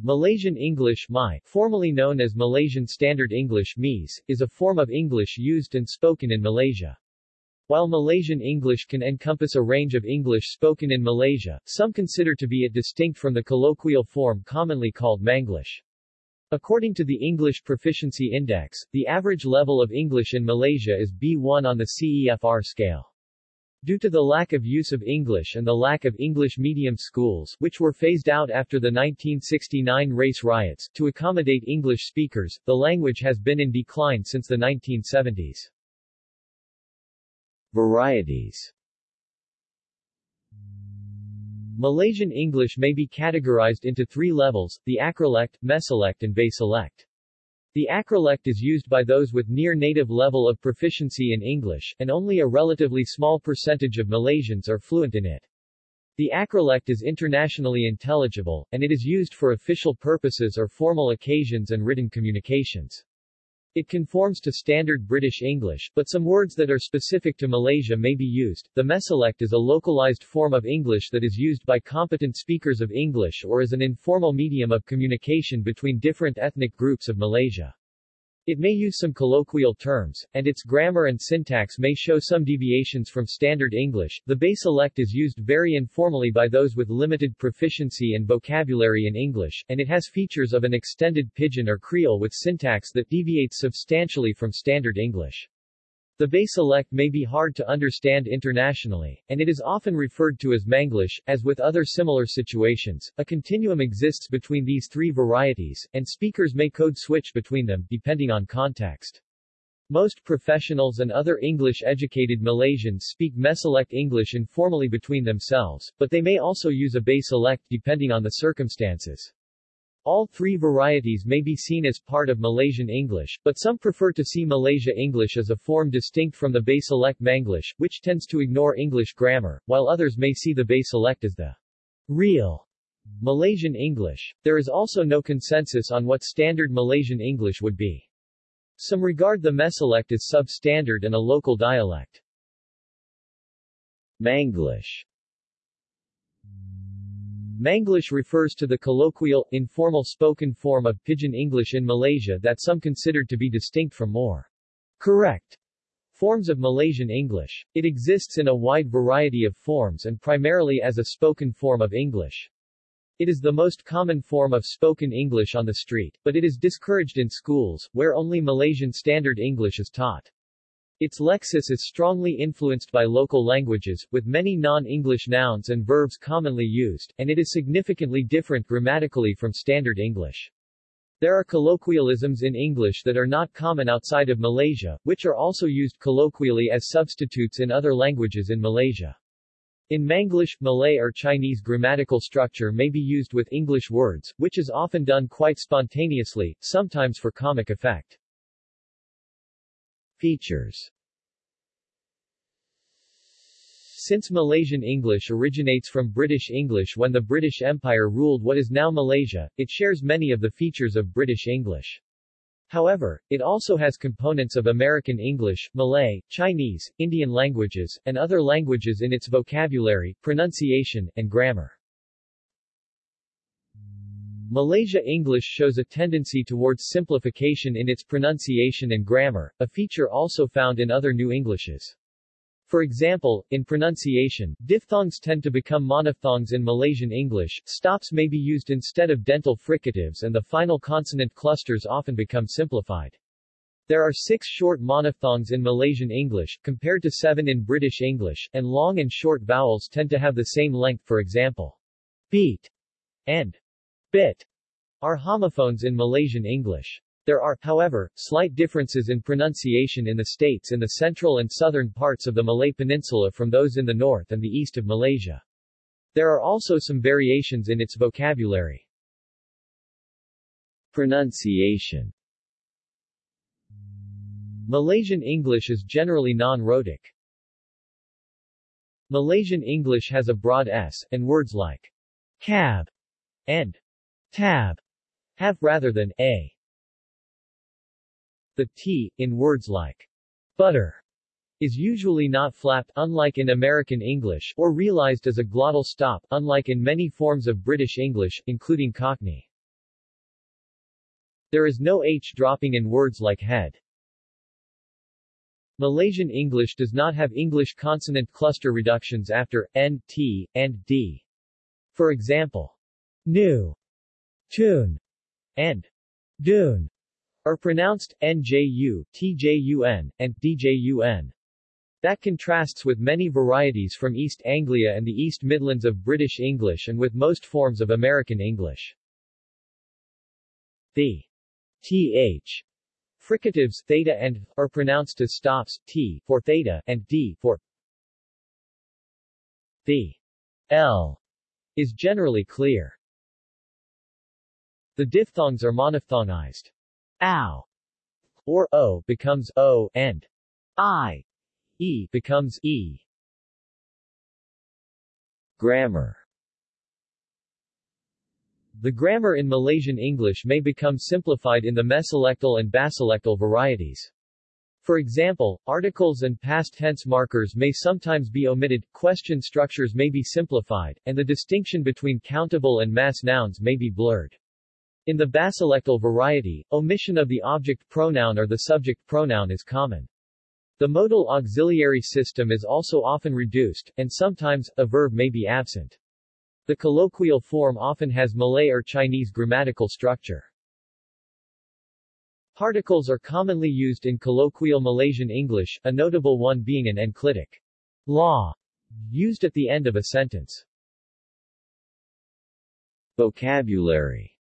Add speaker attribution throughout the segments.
Speaker 1: Malaysian English MI, formerly known as Malaysian Standard English MIS, is a form of English used and spoken in Malaysia. While Malaysian English can encompass a range of English spoken in Malaysia, some consider to be it distinct from the colloquial form commonly called Manglish. According to the English Proficiency Index, the average level of English in Malaysia is B1 on the CEFR scale. Due to the lack of use of English and the lack of English medium schools which were phased out after the 1969 race riots, to accommodate English speakers, the language has been in decline since the 1970s. Varieties Malaysian English may be categorized into three levels, the acrolect, mesolect and basilect. The acrolect is used by those with near-native level of proficiency in English, and only a relatively small percentage of Malaysians are fluent in it. The acrolect is internationally intelligible, and it is used for official purposes or formal occasions and written communications. It conforms to standard British English, but some words that are specific to Malaysia may be used. The mesolect is a localized form of English that is used by competent speakers of English or as an informal medium of communication between different ethnic groups of Malaysia. It may use some colloquial terms, and its grammar and syntax may show some deviations from standard English. The basilect is used very informally by those with limited proficiency and vocabulary in English, and it has features of an extended pidgin or creole with syntax that deviates substantially from standard English. The basilect may be hard to understand internationally, and it is often referred to as Manglish. As with other similar situations, a continuum exists between these three varieties, and speakers may code switch between them, depending on context. Most professionals and other English-educated Malaysians speak mesolect English informally between themselves, but they may also use a basilect depending on the circumstances. All three varieties may be seen as part of Malaysian English, but some prefer to see Malaysia English as a form distinct from the basilect Manglish, which tends to ignore English grammar, while others may see the basilect as the real Malaysian English. There is also no consensus on what standard Malaysian English would be. Some regard the mesolect as substandard and a local dialect. Manglish Manglish refers to the colloquial, informal spoken form of Pidgin English in Malaysia that some considered to be distinct from more correct forms of Malaysian English. It exists in a wide variety of forms and primarily as a spoken form of English. It is the most common form of spoken English on the street, but it is discouraged in schools, where only Malaysian Standard English is taught. Its lexis is strongly influenced by local languages, with many non-English nouns and verbs commonly used, and it is significantly different grammatically from Standard English. There are colloquialisms in English that are not common outside of Malaysia, which are also used colloquially as substitutes in other languages in Malaysia. In Manglish, Malay or Chinese grammatical structure may be used with English words, which is often done quite spontaneously, sometimes for comic effect. Features Since Malaysian English originates from British English when the British Empire ruled what is now Malaysia, it shares many of the features of British English. However, it also has components of American English, Malay, Chinese, Indian languages, and other languages in its vocabulary, pronunciation, and grammar. Malaysia English shows a tendency towards simplification in its pronunciation and grammar, a feature also found in other New Englishes. For example, in pronunciation, diphthongs tend to become monophthongs in Malaysian English, stops may be used instead of dental fricatives and the final consonant clusters often become simplified. There are six short monophthongs in Malaysian English, compared to seven in British English, and long and short vowels tend to have the same length for example, beat and bit are homophones in Malaysian English. There are, however, slight differences in pronunciation in the states in the central and southern parts of the Malay Peninsula from those in the north and the east of Malaysia. There are also some variations in its vocabulary. Pronunciation Malaysian English is generally non-rhotic. Malaysian English has a broad S, and words like cab and tab have rather than a. The T, in words like butter, is usually not flapped, unlike in American English, or realized as a glottal stop, unlike in many forms of British English, including Cockney. There is no H dropping in words like head. Malaysian English does not have English consonant cluster reductions after n, t, and d. For example, new, tune, and. Dune are pronounced nju, tjun, and djun. That contrasts with many varieties from East Anglia and the East Midlands of British English and with most forms of American English. The. Th fricatives theta and are pronounced as stops t for theta and d for. The. L. Is generally clear. The diphthongs are monophthongized. Ow or o becomes o and i e becomes e. Grammar the grammar in Malaysian English may become simplified in the mesolectal and basilectal varieties. For example, articles and past tense markers may sometimes be omitted, question structures may be simplified, and the distinction between countable and mass nouns may be blurred. In the basilectal variety, omission of the object pronoun or the subject pronoun is common. The modal auxiliary system is also often reduced, and sometimes, a verb may be absent. The colloquial form often has Malay or Chinese grammatical structure. Particles are commonly used in colloquial Malaysian English, a notable one being an enclitic lah used at the end of a sentence. Vocabulary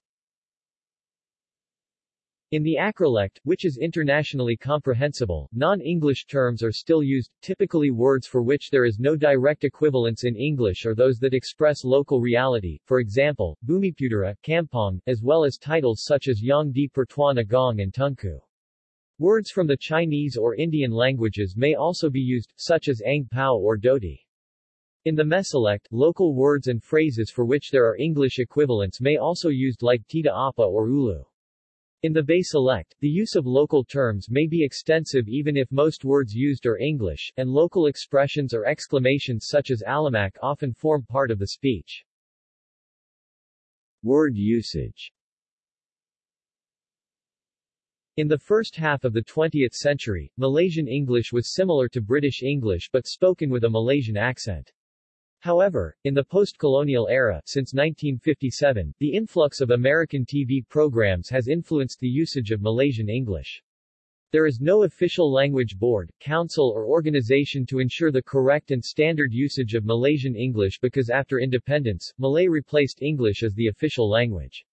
Speaker 1: in the acrolect, which is internationally comprehensible, non-English terms are still used, typically words for which there is no direct equivalence in English or those that express local reality, for example, Bumiputera, Kampong, as well as titles such as Yang di Pertuan Agong and Tunku. Words from the Chinese or Indian languages may also be used, such as Ang Pao or Dhoti. In the Mesolect, local words and phrases for which there are English equivalents may also be used like Tidak Apa or Ulu. In the Basilect, the use of local terms may be extensive even if most words used are English, and local expressions or exclamations such as alamak often form part of the speech. Word usage In the first half of the 20th century, Malaysian English was similar to British English but spoken with a Malaysian accent. However, in the post-colonial era, since 1957, the influx of American TV programs has influenced the usage of Malaysian English. There is no official language board, council or organization to ensure the correct and standard usage of Malaysian English because after independence, Malay replaced English as the official language.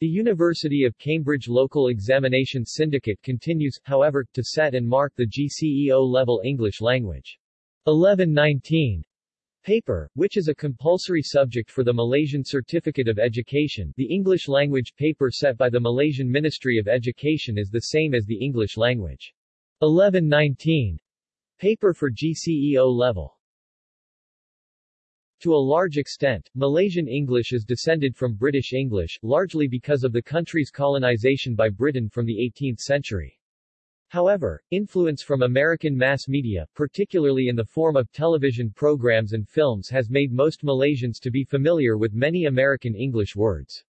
Speaker 1: The University of Cambridge Local Examination Syndicate continues, however, to set and mark the GCE O-level English language. 1119 Paper, which is a compulsory subject for the Malaysian Certificate of Education, the English language paper set by the Malaysian Ministry of Education is the same as the English language. 1119. Paper for GCE O level. To a large extent, Malaysian English is descended from British English, largely because of the country's colonization by Britain from the 18th century. However, influence from American mass media, particularly in the form of television programs and films has made most Malaysians to be familiar with many American English words.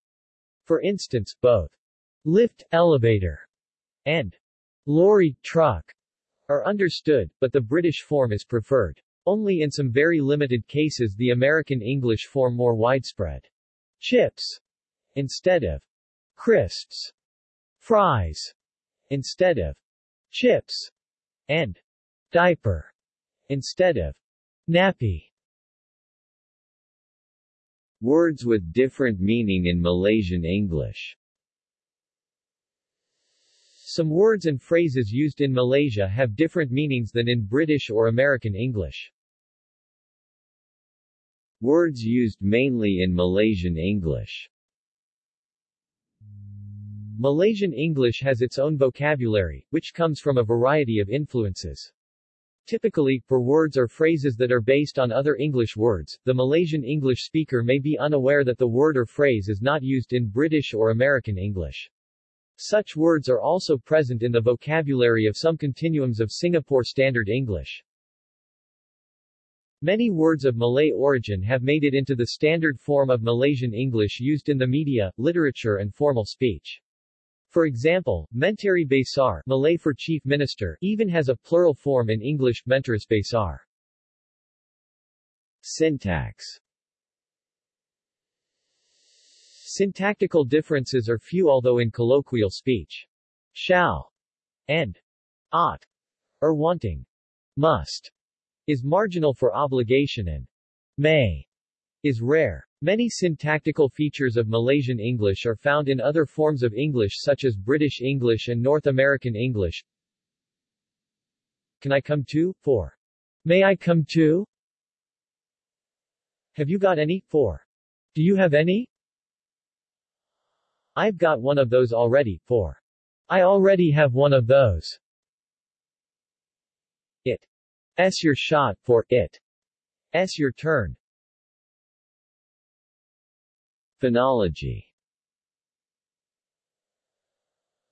Speaker 1: For instance, both lift, elevator, and lorry, truck are understood, but the British form is preferred. Only in some very limited cases the American English form more widespread. Chips instead of crisps, fries instead of chips, and diaper instead of nappy. Words with different meaning in Malaysian English Some words and phrases used in Malaysia have different meanings than in British or American English. Words used mainly in Malaysian English Malaysian English has its own vocabulary, which comes from a variety of influences. Typically, for words or phrases that are based on other English words, the Malaysian English speaker may be unaware that the word or phrase is not used in British or American English. Such words are also present in the vocabulary of some continuums of Singapore Standard English. Many words of Malay origin have made it into the standard form of Malaysian English used in the media, literature and formal speech. For example, Menteri Besar Malay for Chief Minister even has a plural form in English, Mentris Besar. Syntax Syntactical differences are few although in colloquial speech, shall and ought are wanting. Must is marginal for obligation and may is rare. Many syntactical features of Malaysian English are found in other forms of English such as British English and North American English. Can I come too? 4. May I come too? Have you got any? 4. Do you have any? I've got one of those already, 4. I already have one of those. It. S your shot, for it. S your turn. Phonology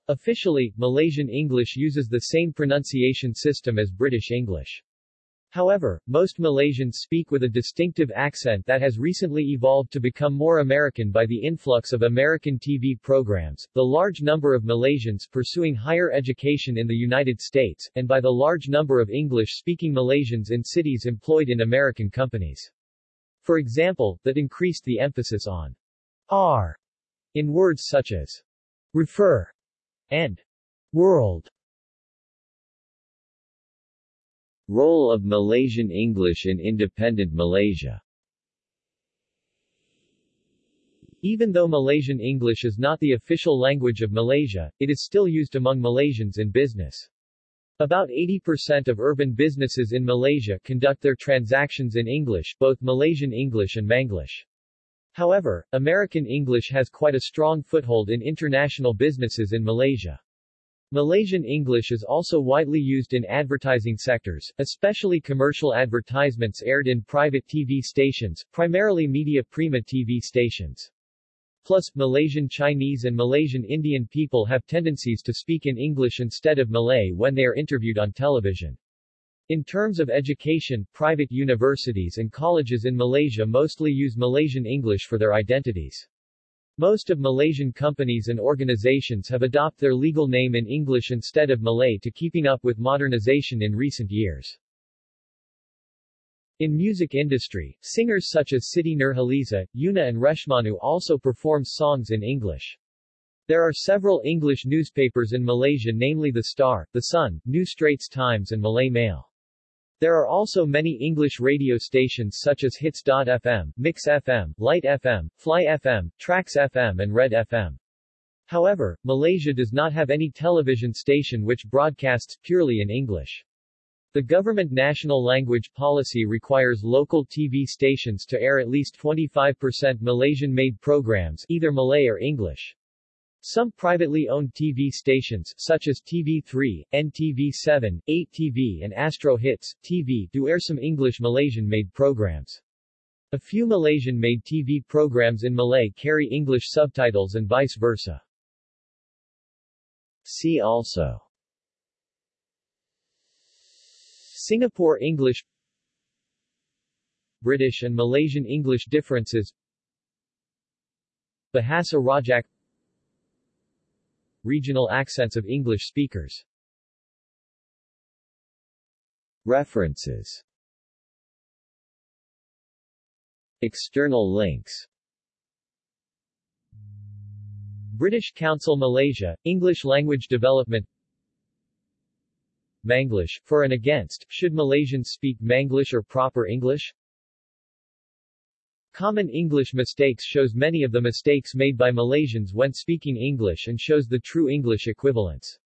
Speaker 1: Officially, Malaysian English uses the same pronunciation system as British English. However, most Malaysians speak with a distinctive accent that has recently evolved to become more American by the influx of American TV programs, the large number of Malaysians pursuing higher education in the United States, and by the large number of English-speaking Malaysians in cities employed in American companies. For example, that increased the emphasis on R in words such as refer and world. Role of Malaysian English in independent Malaysia Even though Malaysian English is not the official language of Malaysia, it is still used among Malaysians in business. About 80% of urban businesses in Malaysia conduct their transactions in English, both Malaysian English and Manglish. However, American English has quite a strong foothold in international businesses in Malaysia. Malaysian English is also widely used in advertising sectors, especially commercial advertisements aired in private TV stations, primarily Media Prima TV stations. Plus, Malaysian Chinese and Malaysian Indian people have tendencies to speak in English instead of Malay when they are interviewed on television. In terms of education, private universities and colleges in Malaysia mostly use Malaysian English for their identities. Most of Malaysian companies and organizations have adopted their legal name in English instead of Malay to keeping up with modernization in recent years. In music industry, singers such as Siti Nurhaliza, Yuna and Reshmonu also perform songs in English. There are several English newspapers in Malaysia namely The Star, The Sun, New Straits Times and Malay Mail. There are also many English radio stations such as Hitz.fm, Mix FM, Light FM, Fly FM, Trax FM and Red FM. However, Malaysia does not have any television station which broadcasts purely in English. The government national language policy requires local TV stations to air at least 25% Malaysian-made programs, either Malay or English. Some privately owned TV stations, such as TV3, NTV7, 8TV and Astro Hits, TV, do air some English Malaysian-made programs. A few Malaysian-made TV programs in Malay carry English subtitles and vice versa. See also Singapore English British and Malaysian English differences Bahasa Rojak Regional accents of English speakers. References. External links. British Council Malaysia, English Language Development. Manglish, for and against, should Malaysians speak Manglish or proper English? Common English mistakes shows many of the mistakes made by Malaysians when speaking English and shows the true English equivalence.